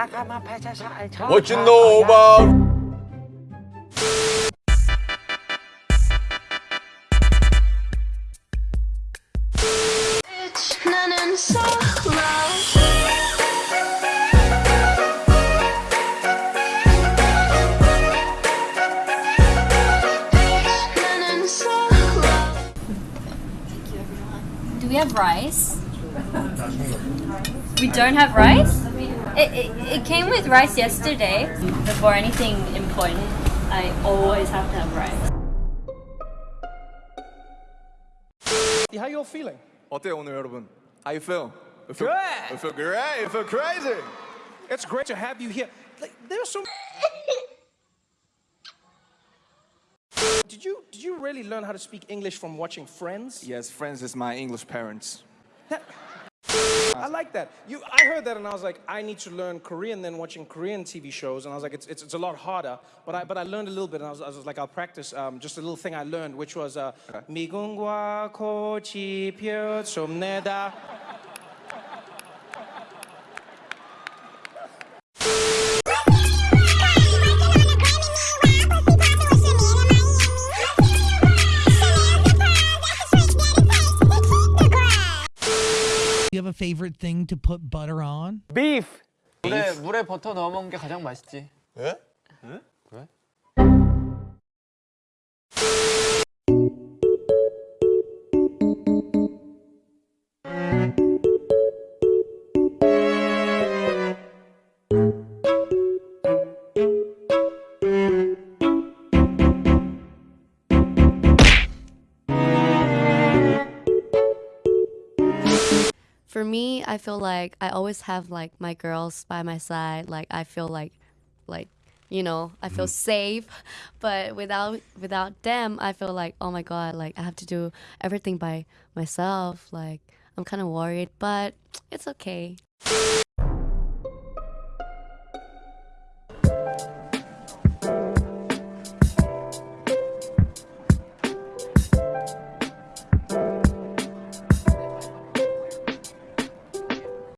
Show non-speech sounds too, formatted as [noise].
I'm a peasant. What you know about? Do we have rice? We don't have rice? It, it, it came with rice yesterday. Before anything important, I always have to have rice. How you all feeling? 어때요 오늘 여러분? How you feel? I feel, Good. I feel great. I feel crazy. It's great to have you here. Like, there's so. [laughs] did you did you really learn how to speak English from watching Friends? Yes, friends is my English parents. I like that. You, I heard that and I was like, I need to learn Korean. Then watching Korean TV shows, and I was like, it's, it's, it's a lot harder. But I but I learned a little bit, and I was, I was like, I'll practice. Um, just a little thing I learned, which was uh, 미궁과 꽃이 펴좀내다. You have a favorite thing to put butter on? Beef. 물에 물에 버터 넣어 먹는 게 가장 맛있지. 예? For me, I feel like I always have like my girls by my side. Like I feel like like you know, I feel mm-hmm. safe. [laughs] But without without them, I feel like oh my god, like I have to do everything by myself. Like I'm kind of worried, but it's okay.